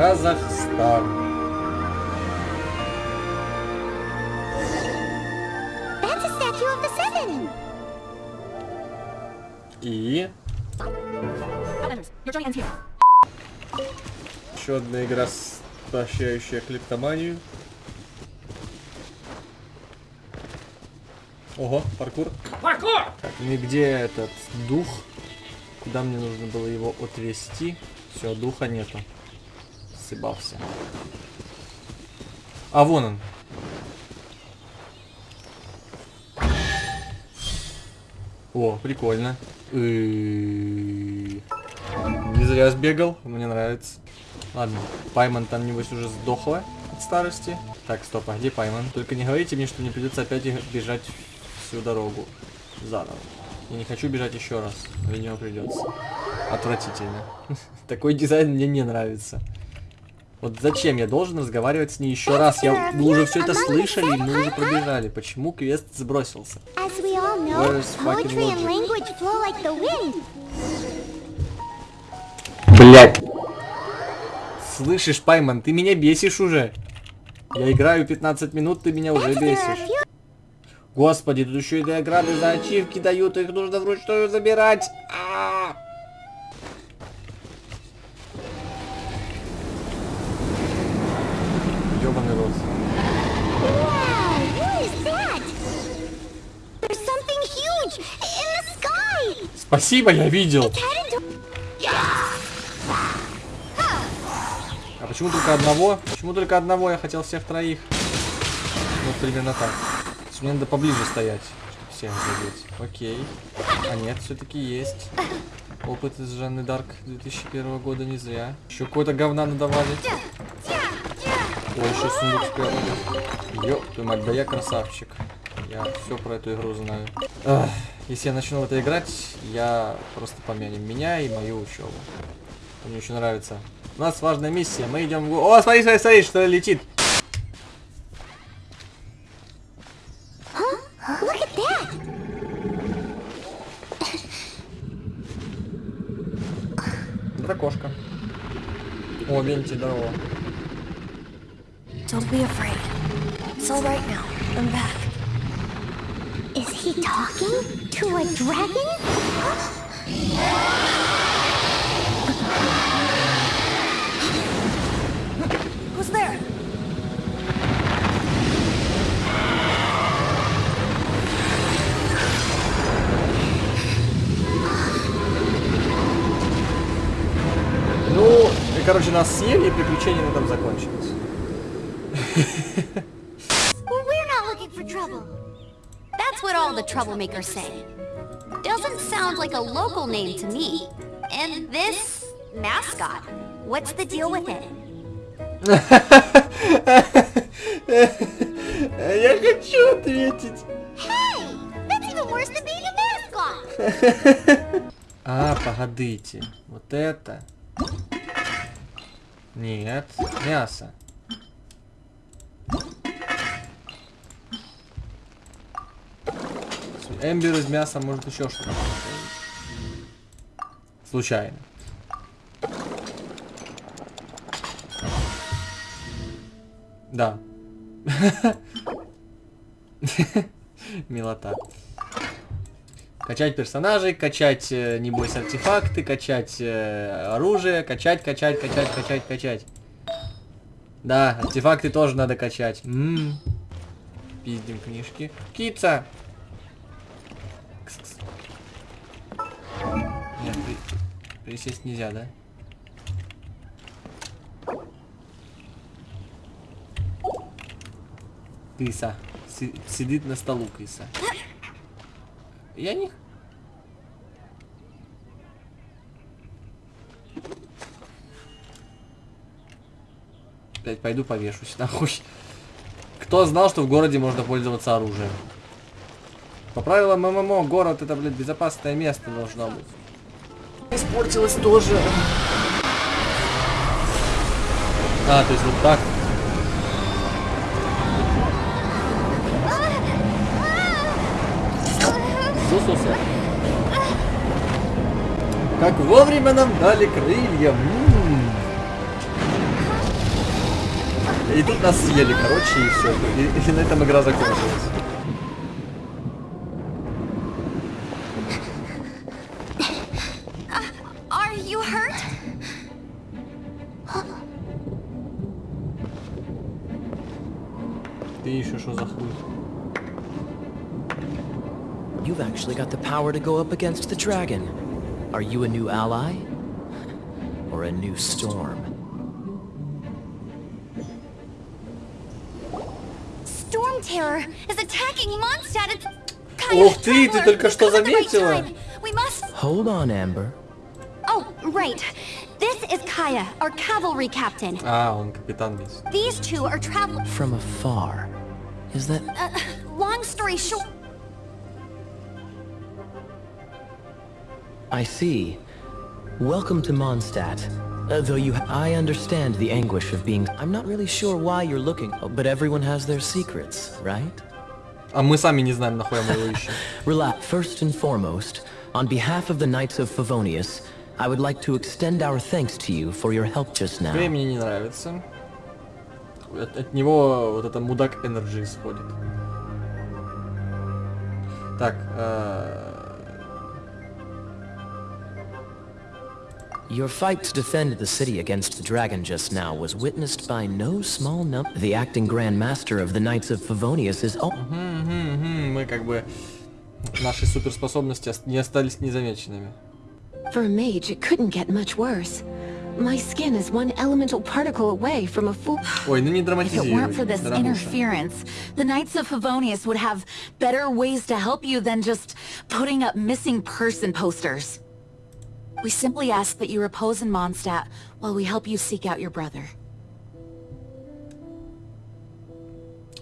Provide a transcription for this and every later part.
Казахстан. That's a statue of the seven. И Outlanders, your journey ends here. еще одна игра, поощряющая клептоманию. Ого, паркур. Паркур! Так, ну и где этот дух? Куда мне нужно было его отвести? Все, духа нету. Сыбался. А вон он. О, прикольно. Не зря сбегал, мне нравится. Ладно, Пайман там, небось, уже сдохла от старости. Так, стоп, а где Пайман? Только не говорите мне, что мне придется опять бежать всю дорогу. Заново. Я не хочу бежать еще раз. Видимо, придется. Отвратительно. Такой дизайн мне не нравится. Вот зачем я должен разговаривать с ней еще раз? Я, мы уже все это слышали, и мы уже пробежали. Почему квест сбросился? Блять. Слышишь, Пайман, ты меня бесишь уже. Я играю 15 минут, ты меня уже бесишь. Господи, тут еще и диаграммы за ачивки дают, их нужно вручную забирать. А! The sky. Спасибо, я видел. А почему только одного? Почему только одного? Я хотел всех троих. Вот примерно так. Мне надо поближе стоять, чтобы всех задеть. Окей. А нет, все-таки есть. Опыт из Жанны Дарк 2001 года не зря. Еще какое-то говна надавали. Ой, еще сундук спрятали. Ёб твою мать, да я красавчик. Я все про эту игру знаю. Ах, если я начну в это играть, я просто помянем меня и мою учебу. Мне очень нравится. У нас важная миссия. Мы идем в... О, смотри, смотри, смотри, что летит. That. Дракошка. О, Венти, здорово. Don't be afraid. It's all right now. I'm back. Is he talking to a dragon? Who's there? Ну, и, короче, нас съели, и приключения на этом закончились. Well, we're not looking for trouble. That's what all the troublemakers say. Doesn't sound like a local name to me. And this mascot, what's the deal with it? Я хочу ответить. Hey, that's even worse than being a mascot. А, погодите. Вот это. Нет, мясо. Эмбер из мяса может еще что-то. Случайно. Да. Милота. Качать персонажей, качать, э, небось, артефакты, качать э, оружие, качать, качать, качать, качать, качать. Да, артефакты тоже надо качать. М. Пиздим книжки. Кица! Присесть нельзя, да? Киса. Си- сидит на столу киса. Я не... Опять пойду повешусь нахуй. Кто знал, что в городе можно пользоваться оружием? По правилам ММО, город это, блядь, безопасное место должно быть. Испортилось тоже. А, то есть вот так. Сусуса. Как вовремя нам дали крылья. М. И тут нас съели, короче, и все. И, и на этом игра закончилась. You've actually got the power to go up against the dragon. Are you a new ally? Or a new storm? Storm Terror is attacking Mondstadt. It's... Kaya, Ух ты, ты Traveler, только you've что come at the right заметила. time. We must... Hold on, Amber. Oh, right. This is Kaya, our cavalry captain. А, он капитан здесь. These two are travel... From afar. Is that... Uh, long story short... I see. Welcome to Mondstadt. Uh, though you... I understand the anguish of being... I'm not really sure why you're looking, but everyone has their secrets, right? А мы сами не знаем, нахуй мы его ищем. Relax. First and foremost, on behalf of the Knights of Favonius, I would like to extend our thanks to you for your help just now. Грей мне не нравится. От, от него вот это мудак энерджи исходит. Так, э, Your fight to defend the city against the dragon just now was witnessed by no small number. The acting Grand Master of the Knights of Favonius is... Oh, мгм, мгм, мы как бы наши суперспособности ос- не остались незамеченными. For a mage, it couldn't get much worse. My skin is one elemental particle away from a full... Ой, ну не If it драматизируй, weren't for this дорогуша. interference, the Knights of Favonius would have better ways to help you than just putting up missing person posters. We simply ask that you repose in Mondstadt while we help you seek out your brother.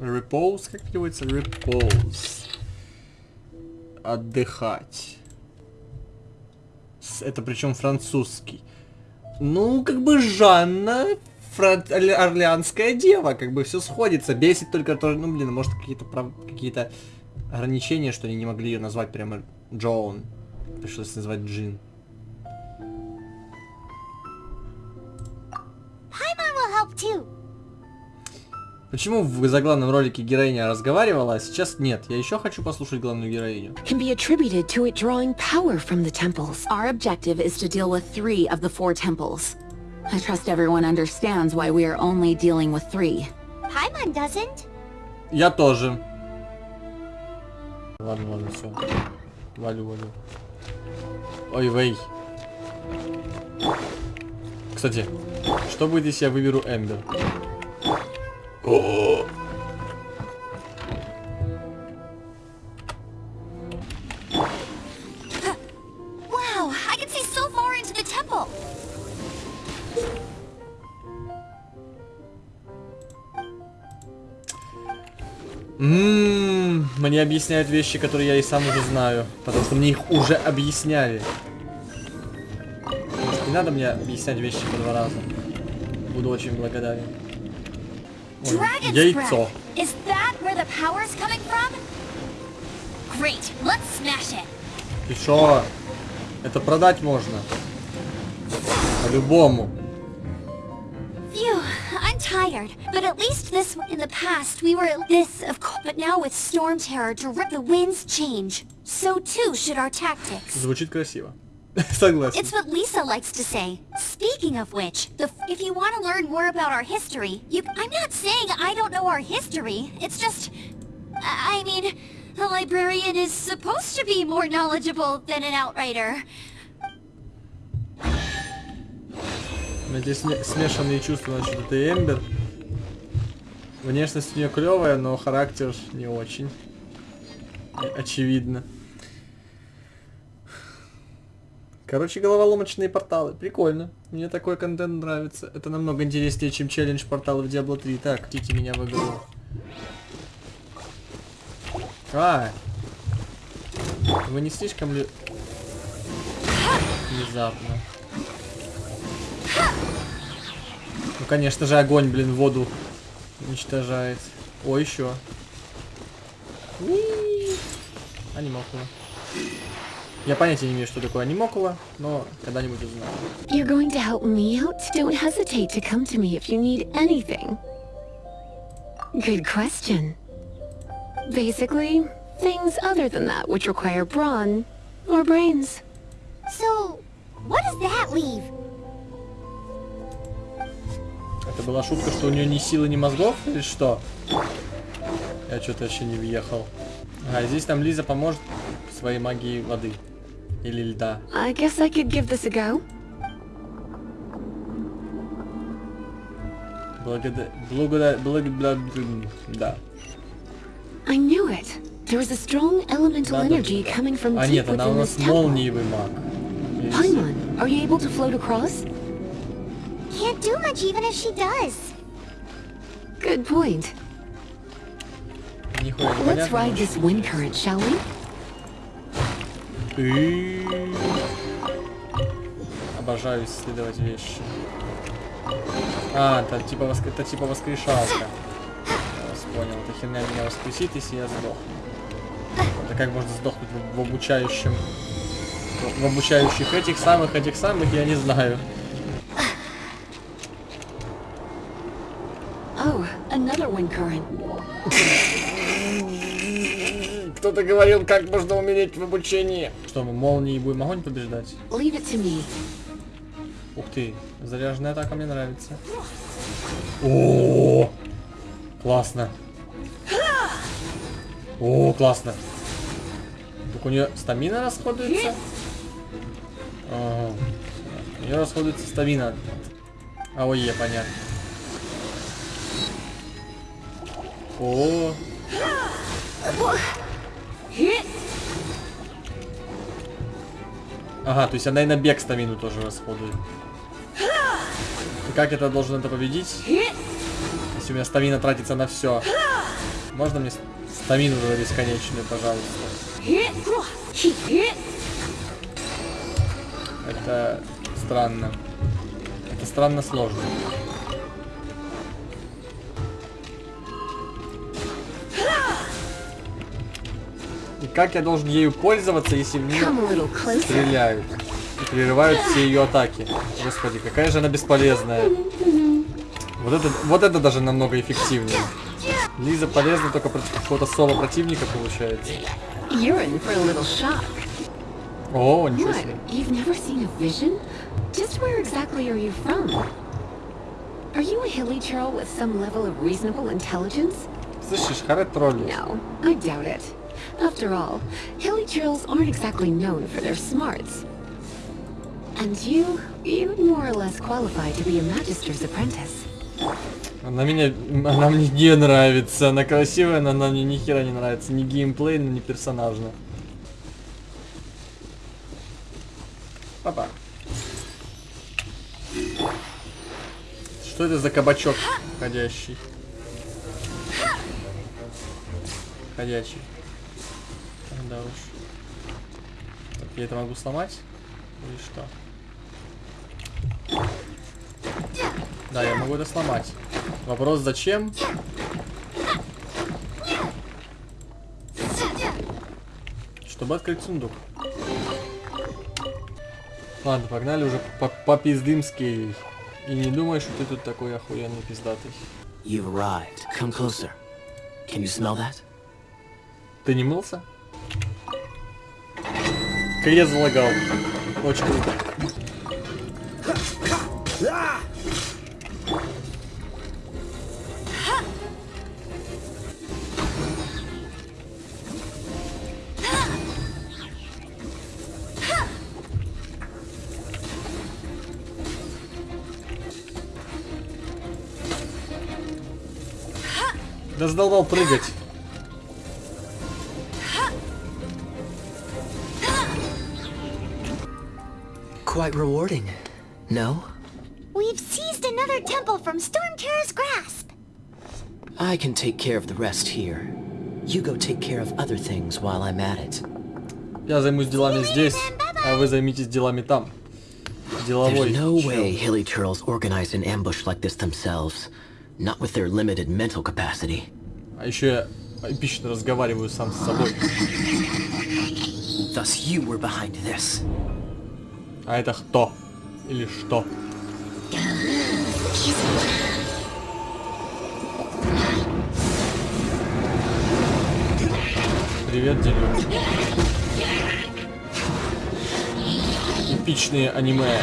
Repose, как переводится? Repose. Отдыхать. С- Это причем французский. Ну, как бы Жанна, фран- орля- орлеанская дева, как бы все сходится. Бесит только то, ну, блин, может какие-то прав- какие-то ограничения, что они не могли ее назвать прямо Джоун. Пришлось назвать Джин. Paimon will help too. Почему в заглавном ролике героиня разговаривала, а сейчас нет? Я еще хочу послушать главную героиню. can be attributed to it drawing power from the temples. Our objective is to deal with three of the four temples. I trust everyone understands why we are only dealing with three. Paimon doesn't. Я тоже. Ладно, ладно, все. Валю, валю. Ой, вей. Кстати, что будет, если я выберу Эмбер? Wow, I can see so far into the temple. Ммм, мне объясняют вещи, которые я и сам уже знаю. Потому что мне их уже объясняли. Не надо мне объяснять вещи по два раза. Буду очень благодарен. Ой, Dragon's яйцо. breath. Is that where the power's coming from? Great, let's smash it. И шо? Это продать можно. По-любому. Phew, I'm tired. But at least this in the past we were this of course. But now with storm terror, direct the winds change. So too should our tactics. Звучит красиво. Согласен. It's what Lisa likes to say. Speaking of which, the, if you want to learn more about our history, you, I'm not saying I don't know our history. It's just, I I mean, a librarian is supposed to be more knowledgeable than an outrider. У меня здесь сме- смешанные чувства насчет этой Эмбер. Внешность у нее клевая, но характер не очень. Э, Очевидно. Короче, головоломочные порталы. Прикольно. Мне такой контент нравится. Это намного интереснее, чем челлендж портала в Diablo 3. Так, идите меня в игру. А! Вы не слишком ли... Внезапно. Ну, конечно же, огонь, блин, воду уничтожает. О, еще. Анимокула. Я понятия не имею, что такое анимокула, но когда-нибудь узнаю. You're going to help me out? Don't hesitate to come to me if you need anything. Good question. Basically, things other than that which require brawn or brains. So, what does that leave? Это была шутка, что у нее ни силы, ни мозгов, или что? Я что-то вообще не въехал. А здесь нам Лиза поможет своей магией воды. Или льда. I guess I could give this a go. Благодаря... Благодаря... Благодаря... Да. I knew it. There was a strong elemental Да, да, energy да. coming from А deep нет, она у within нас this temple. молниевый маг. Есть. Paimon, are you able to float across? Can't do much even if she does. Good point. Нихуя Let's непонятно. ride this wind current, shall we? И- Обожаю исследовать вещи. А, это типа, воск... это типа воскрешалка. Я вас понял. Эта херня меня воскресит, если я сдохну. Это как можно сдохнуть в, в обучающем... В обучающих этих самых, этих самых, я не знаю. Oh, another wind current. Кто-то говорил, как можно умереть в обучении. Что, мы молнией будем огонь побеждать? Leave it to me. Ух ты, заряженная атака мне нравится. О, классно. О, классно. Так у нее стамина расходуется? Ага. У нее расходуется стамина. А ой, понятно. О, Ага, то есть она и на бег стамину тоже расходует. И как это должен это победить? Если у меня стамина тратится на все. Можно мне стамину тогда бесконечную, пожалуйста? Это странно. Это странно сложно. Как я должен ею пользоваться, если closer. стреляют и прерывают все ее атаки. Господи, какая же она бесполезная. Вот это, вот это даже намного эффективнее. Лиза полезна только против какого-то соло противника получается. О, ничего себе. You've never seen a vision? Just where exactly are you from? Are you a hilly churl with some level of reasonable intelligence? Слышишь, Харет троллит. No, I doubt it. After all, hilly churls aren't exactly known for their smarts. And you, you'd more or less qualify to be a magister's apprentice. Она меня, она мне не нравится. Она красивая, но она мне ни хера не нравится. Ни геймплейно, ни персонажно. Папа. Что это за кабачок ходящий? Ходячий. Да уж. Так, я это могу сломать? Или что? Да, я могу это сломать. Вопрос зачем? Чтобы открыть сундук. Ладно, погнали уже по попиздымски. И не думай, что ты тут такой охуенный пиздатый. You've arrived. Come closer. Can you smell that? Ты не мылся? Крест залагал. Очень круто. Да задолбал прыгать. Quite rewarding. No? We've seized another temple from Stormterror's grasp. I can take care of the rest here. You go take care of other things while I'm at it. Я займусь делами здесь, а вы займитесь делами там. Деловой. There's no чел. way Hilly Turtles organize an ambush like this themselves. Not with their limited mental capacity. А еще я эпично разговариваю сам с собой. Thus you were behind this. А это кто? Или что? Привет, Дилю. Эпичные аниме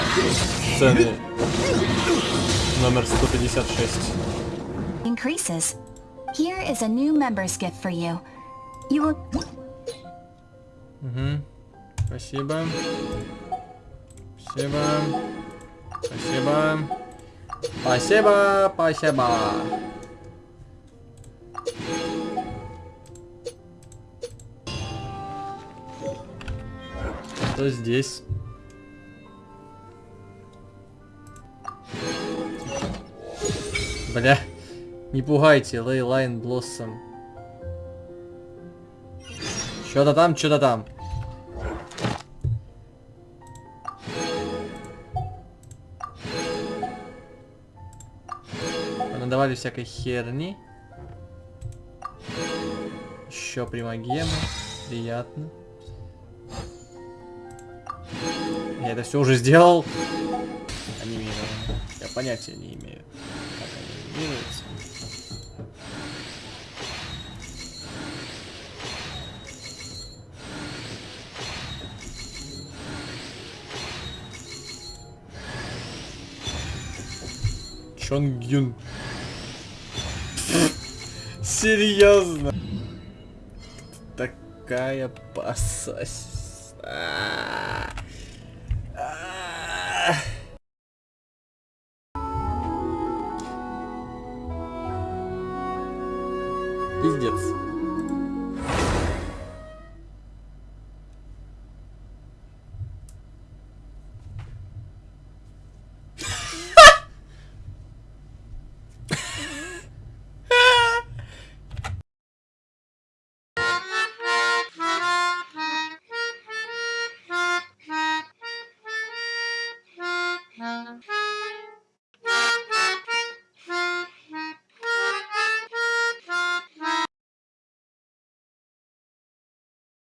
сцены. Номер 156. Increases. Here is a new member's gift for you. You will... Угу. Спасибо. Спасибо. Спасибо. Спасибо, спасибо. Что здесь? Бля, не пугайте, Ley Line Blossom. Что-то там, что-то там. Надавали всякой херни. Еще примагемы. Приятно. Я это все уже сделал. Анимировано. Я понятия не имею, как анимируется. Чонгюн. Серьезно? Такая пассась. А.